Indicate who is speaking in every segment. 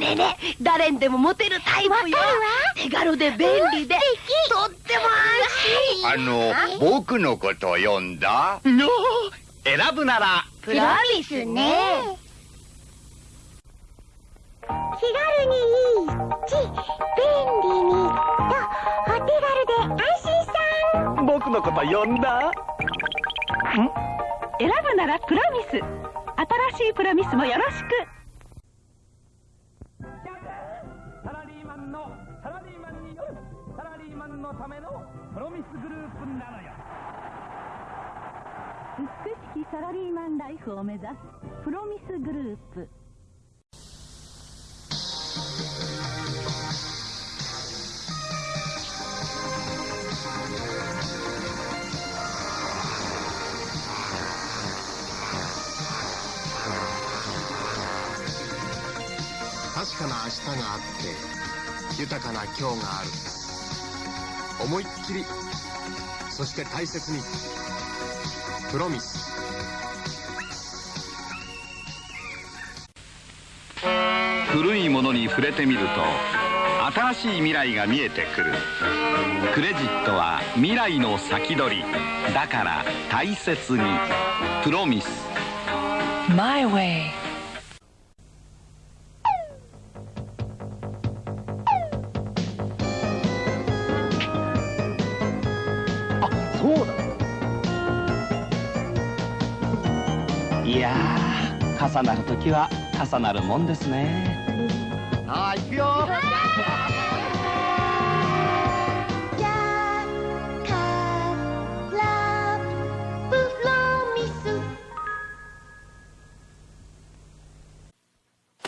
Speaker 1: ね。えねえ誰にでもモテるタイプよ。手軽で便利で。とっても安心。
Speaker 2: あの僕のこと読んだ？
Speaker 3: の。選ぶなら。
Speaker 1: プロミスね。
Speaker 4: 気軽にいいし便利にとお手軽で安心さん。
Speaker 3: 僕のこと読んだ？
Speaker 5: 選ぶならプロミス新しいプロミスもよろしく
Speaker 6: スグループなのよ。
Speaker 5: 美しきサラリーマンライフを目指すプロミスグループ。
Speaker 7: 確かな明日があって豊かな今日がある。思いっきりそして大切に。プロミス
Speaker 8: 古いものに触れてみると新しい未来が見えてくる。クレジットは未来の先取り。だから大切に。プロミス
Speaker 9: My way
Speaker 3: 重なる時は重なるもんですね。
Speaker 2: さあ行くよ。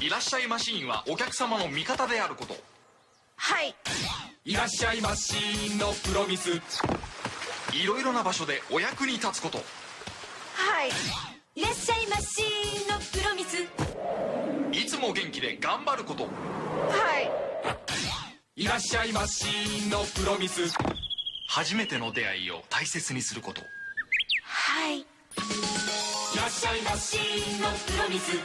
Speaker 10: いらっしゃいマシーンはお客様の味方であること。
Speaker 1: はい。
Speaker 10: いらっしゃいマシーンのプロミス。いろいろな場所でお役に立つこと。
Speaker 1: はい
Speaker 10: も元気で頑張ること。
Speaker 1: はい。
Speaker 10: いらっしゃいマシーンのプロミス。初めての出会いを大切にすること。
Speaker 1: はい。
Speaker 10: いらっしゃいマシーンのプロミス。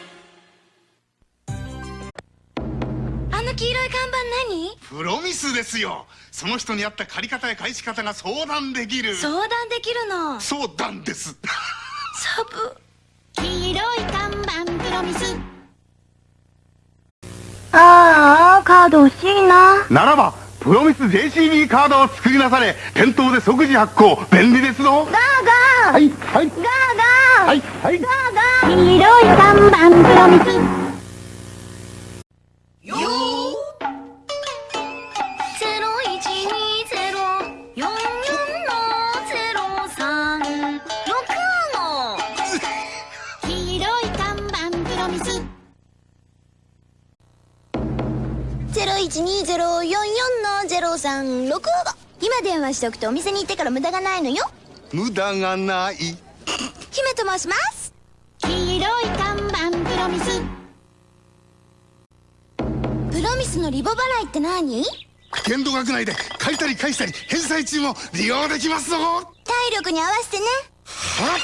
Speaker 11: あの黄色い看板何？
Speaker 12: プロミスですよ。その人に合った借り方や返し方が相談できる。
Speaker 11: 相談できるの？
Speaker 12: 相談です。
Speaker 11: サブ。
Speaker 4: 黄色い看板プロミス
Speaker 13: ああ、カード欲しいな。
Speaker 12: ならばプロミス JCB カードを作りなされ店頭で即時発行便利ですぞ。
Speaker 13: ガーガー。
Speaker 12: はいはい。
Speaker 13: ガーガー。
Speaker 12: はいはい。
Speaker 13: ガーガー。
Speaker 4: 黄色い看板プロミス。
Speaker 11: よ二ゼロ四四のゼロ三六五。今電話しておくとお店に行ってから無駄がないのよ。
Speaker 12: 無駄がない。
Speaker 11: 姫と申します。
Speaker 4: 黄色い看板プロミス。
Speaker 11: プロミスのリボ払いって何？
Speaker 12: 限度額内で借りたり返したり返済中も利用できますぞ。
Speaker 11: 体力に合わせてね。は？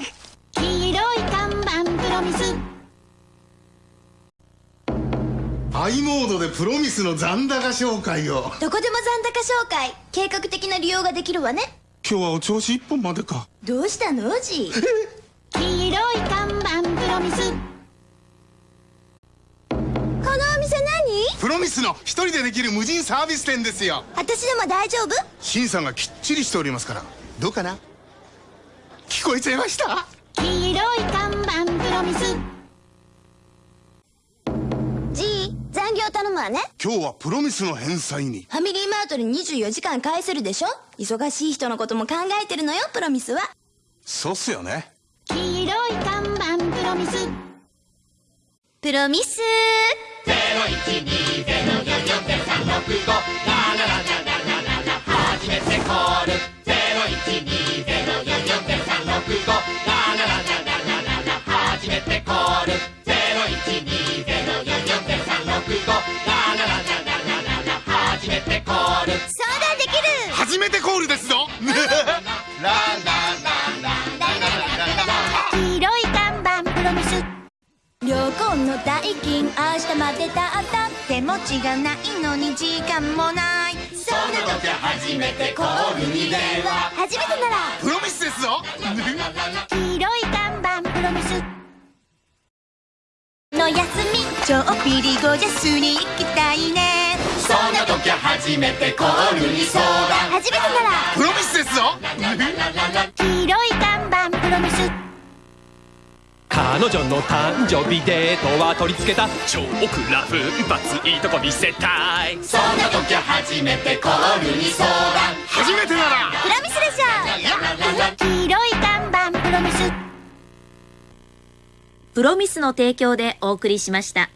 Speaker 4: っ黄色い看板プロミス。
Speaker 12: I モードでプロミスの残高紹介を。
Speaker 11: どこでも残高紹介。計画的な利用ができるわね。
Speaker 12: 今日はお調子一本までか。
Speaker 11: どうしたのおじ
Speaker 4: 黄色い看板プロミス。
Speaker 11: このお店何？
Speaker 12: プロミスの一人でできる無人サービス店ですよ。
Speaker 11: 私でも大丈夫？
Speaker 12: 審査がきっちりしておりますから。どうかな？聞こえちゃいました？
Speaker 4: 黄色い看板プロミス
Speaker 11: 残業頼むわね。
Speaker 12: 今日はプロミスの返済に。
Speaker 11: ファミリーマートで24時間返せるでしょ？忙しい人のことも考えてるのよプロミスは。
Speaker 12: そうっすよね。
Speaker 4: 黄色い看板プロミス。
Speaker 11: プロミス。相談できる
Speaker 14: 明日までだった手持ちがないのに時間もない。そんな時は初めてコールに電話初めてなら。
Speaker 12: プロミスですぞ。
Speaker 14: 黄色い看板プロミス。の休みちょっぴりゴジャスに行きたいね。そんな時は初めてコールに相談。初めてなら。
Speaker 12: プロミスですぞ。
Speaker 14: 黄色い看板プロミス
Speaker 15: 彼女の誕生日デートは取り付けた超クラフバツいいとこ見せたい。
Speaker 14: そんな時は初めてコールに相談
Speaker 12: 初めてなら。
Speaker 14: プロミスでしょ黄色い看板プロミス。
Speaker 2: プロミスの提供でお送りしました。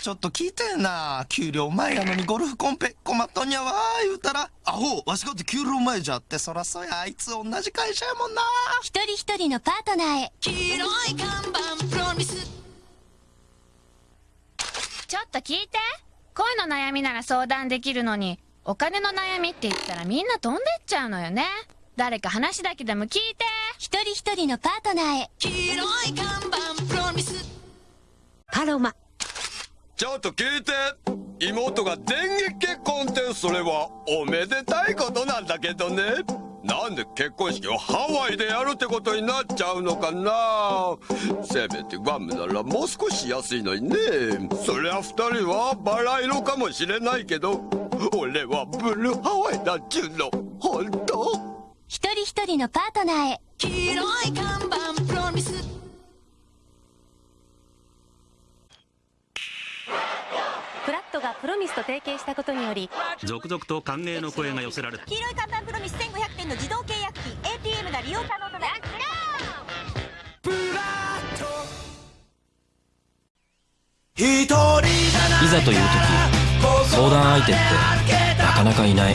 Speaker 16: ちょっと聞いてんな給料前やのにゴルフコンペ困っとんやわ言うたらアホわしかって給料前じゃってそらそやあいつ同じ会社やもんな。
Speaker 14: 一人一人のパートナーへ。
Speaker 17: 黄色い看板プロミス。
Speaker 4: ちょっと聞いて。恋の悩みなら相談できるのにお金の悩みって言ったらみんな飛んでっちゃうのよね。誰か話だけでも聞いて。
Speaker 14: 一人一人のパートナーへ。
Speaker 17: 黄色い看板プロミス。
Speaker 18: パロマ
Speaker 19: ちょっと聞いて妹が電撃結婚ってそれはおめでたいことなんだけどね。なんで結婚式をハワイでやるってことになっちゃうのかな。せめてグアムならもう少し安いのにね。そりゃ二人はバラ色かもしれないけど俺はブルーハワイだっちゅうの。本当？
Speaker 14: 一人一人のパートナーへ。
Speaker 17: 黄色い看板
Speaker 20: ロミスと提携したことにより
Speaker 21: 続々と歓迎の声が寄せられ
Speaker 14: 黄色い看板プロミス1500点の自動契約機 ATM が利用可能となる
Speaker 22: いざという時相談相手ってなかなかいない。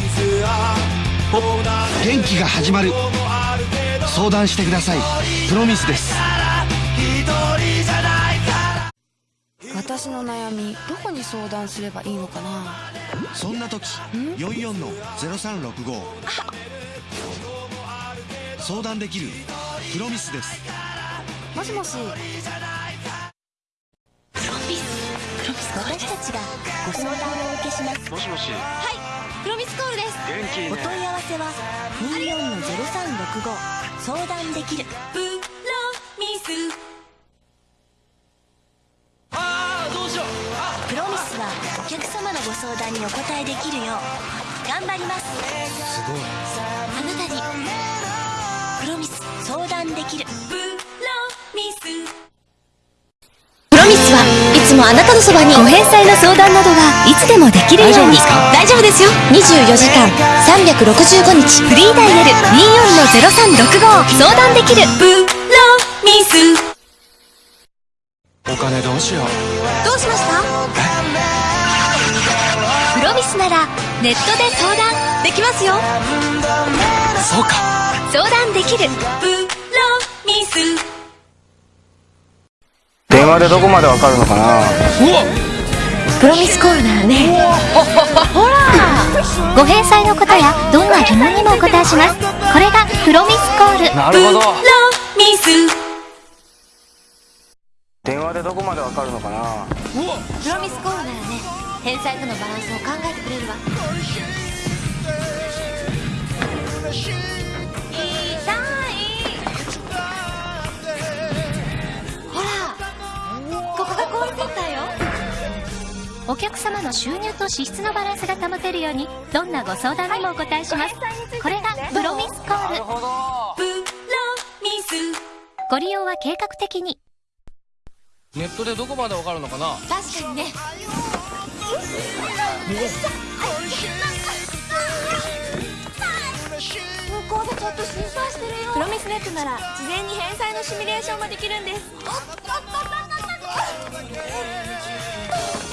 Speaker 23: 元気が始まる。相談してください。プロミスです
Speaker 24: 私の悩みどこに相談すればいいのかな？
Speaker 23: そんな時44の0365相談できるプロミスです。
Speaker 24: もしもし。
Speaker 14: 私たちがご相談をお受けします。
Speaker 21: もしもし。
Speaker 14: はい。プロミスコールです。
Speaker 21: 元気ね。
Speaker 14: お問い合わせは24の0365相談できる相談にお答えできるよう頑張ります。
Speaker 22: すごい
Speaker 14: あなたにプロミス相談できる。
Speaker 17: プロミス。
Speaker 14: プロミスはいつもあなたのそばにご返済の相談などがいつでもできるように。大丈夫ですよ。24時間365日。フリーダイヤル24の0365相談できる。
Speaker 17: プロミス。
Speaker 22: お金どうしよう。
Speaker 14: どうしました？スならネットで相談できますよ。
Speaker 22: そうか。
Speaker 14: 相談できる。
Speaker 17: プロミス。
Speaker 25: 電話でどこまでわかるのかな？うわ。
Speaker 14: プロミスコールならね。ほら。ご返済のことやどんな疑問にもお答えします。これがプロミスコール。
Speaker 25: なるほど。
Speaker 17: プロミス。
Speaker 25: 電話でどこまでわかるのかな？
Speaker 14: プロミスコールならね返済とのバランスを考えてくれるわ。痛い。ほらここがコールセンターよ。お客様の収入と支出のバランスが保てるようにどんなご相談にもお答えします。これがプロミスコール。
Speaker 17: プロミス。
Speaker 14: ご利用は計画的に。
Speaker 22: ネットでどこまでわかるのかな？
Speaker 14: 確かにね向こうでちょっと心配してるよ。
Speaker 24: プロミスネットなら事前に返済のシミュレーションもできるんです。
Speaker 14: ほ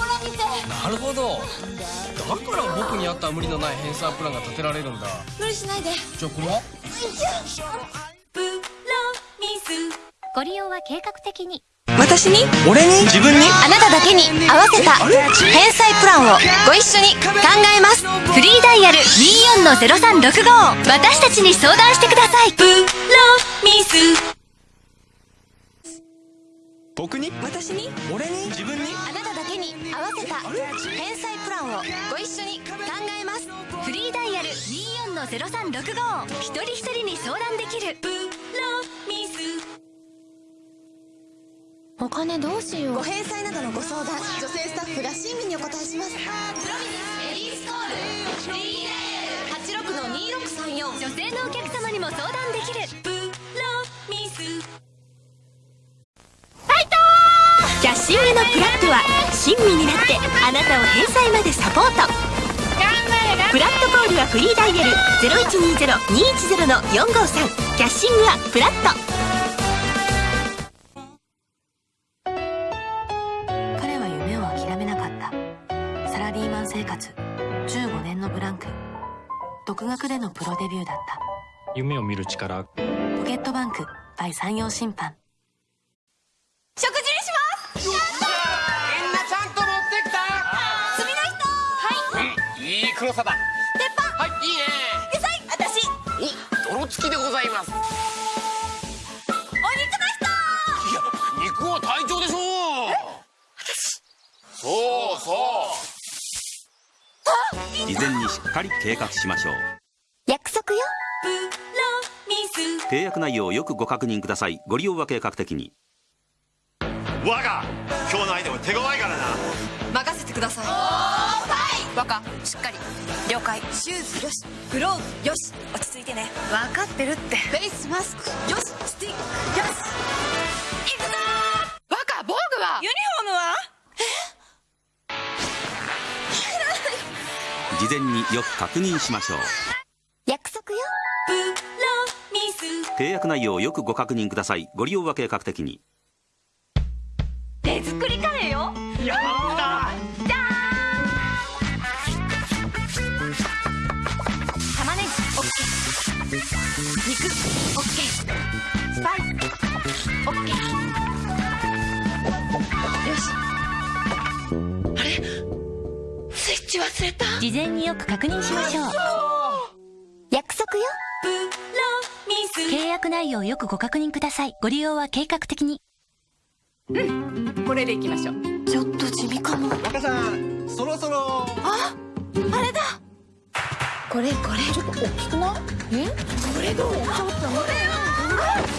Speaker 14: ら見て
Speaker 22: なるほど。だから僕に合った無理のない返済プランが立てられるんだ。
Speaker 14: 無理しないで。
Speaker 22: じゃあこれは？
Speaker 17: プロミス。
Speaker 14: ご利用は計画的に
Speaker 24: 私に？
Speaker 22: 俺に？自分に？
Speaker 14: あなただけに合わせた返済プランをご一緒に考えます。フリーダイヤル24の0365私たちに相談してください。
Speaker 17: プロミス。
Speaker 26: 僕に？
Speaker 27: 私に？
Speaker 26: 俺に？自分に？
Speaker 28: あなただけに合わせた返済プランをご一緒に考えます。フリーダイヤル24-0365一人一人に相談できる。
Speaker 29: プロミ
Speaker 28: お金どうしよう。
Speaker 30: ご返済などのご相談女性スタッフが親身にお答えします。
Speaker 28: プロミスレディースコール。フリーダイヤル。86の2634女性のお客様にも相談できる。
Speaker 29: プロミス。
Speaker 28: キャッシングのクラップは親身になってあなたを返済までサポート。プラットコールはフリーダイヤル0120-210-453キャッシングはプラット
Speaker 30: プロデビューだった。
Speaker 31: 夢を見る力。
Speaker 30: ポケットバンク by 山陽審判。
Speaker 28: 食事にします。
Speaker 7: みんなちゃんと持ってきた。
Speaker 28: 次の人。はい。
Speaker 7: いい黒さだ。
Speaker 28: 鉄板。
Speaker 7: はいいいね。
Speaker 28: 野菜。私。
Speaker 7: お泥付きでございます。
Speaker 28: お肉の
Speaker 7: いや肉は隊長でしょう。そうそう。
Speaker 21: 事前にしっかり計画しましょう契約内容をよくご確認ください。ご利用は計画的に。
Speaker 32: 我が今日の相手は手強いからな。
Speaker 30: 任せてください。若しっかり。了解。シューズよし。グローブよし。落ち着いてね。分かってるって。フェイスマスク。よし。スティック。よし。行くぞ若防具は？ユニフォームは？
Speaker 21: 事前によく確認しましょう契約内容をよくご確認ください。ご利用は計画的に。
Speaker 28: 手作りカレーよ。
Speaker 32: やった
Speaker 28: じゃー。ん玉ねぎオッケー。肉オッケー。スパイスオッケー。よし。あれ？スイッチ忘れた？
Speaker 14: 事前によく確認しましょう契約内容をよくご確認ください。ご利用は計画的に。
Speaker 30: これでいきましょう。ちょっと地味かも。
Speaker 32: 若さんそろそろ。
Speaker 30: ああれだ。これこれ。ちょっと大きくない？え？これどう？ちょっと待って。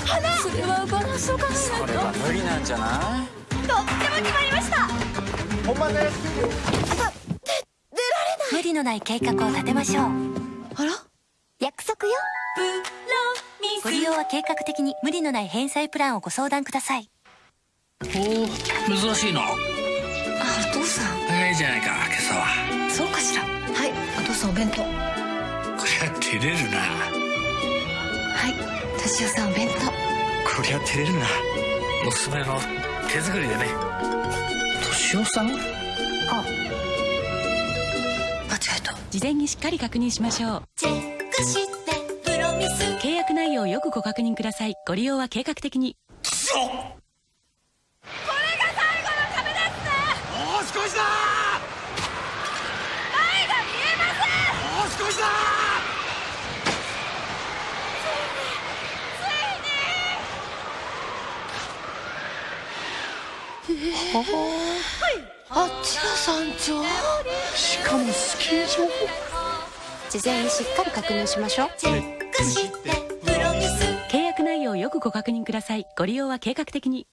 Speaker 30: 花それはバランスを考えない？と
Speaker 9: それは無理なんじゃな。い
Speaker 28: とっても決まりました。
Speaker 32: 本番です。
Speaker 14: 無理のない計画を立てましょう。
Speaker 30: あら？
Speaker 28: 約束よ。
Speaker 29: プロ
Speaker 14: ご利用は計画的に無理のない返済プランをご相談ください。
Speaker 33: おお珍しいな。
Speaker 30: あお父さん。
Speaker 33: 早いじゃないか今朝は。
Speaker 30: そうかしら。はいお父さんお弁当。は
Speaker 33: こりゃ照れるな。い
Speaker 30: 敏夫さんお弁当。
Speaker 33: こりゃ照れるな。娘の手作りでね。敏夫さん？
Speaker 30: あ間違えた。
Speaker 14: 事前にしっかり確認しましょう。
Speaker 29: チェックして
Speaker 14: をよくご確認くだ。さいご利用は計画的に。
Speaker 32: おしこしだ
Speaker 28: 前が見えません
Speaker 32: おしこしだ
Speaker 30: あっちが山頂
Speaker 32: しかもスキー場
Speaker 30: 事前に。しっかり確認しましょう
Speaker 29: チェックし
Speaker 14: ご確認ください。ご利用は計画的に。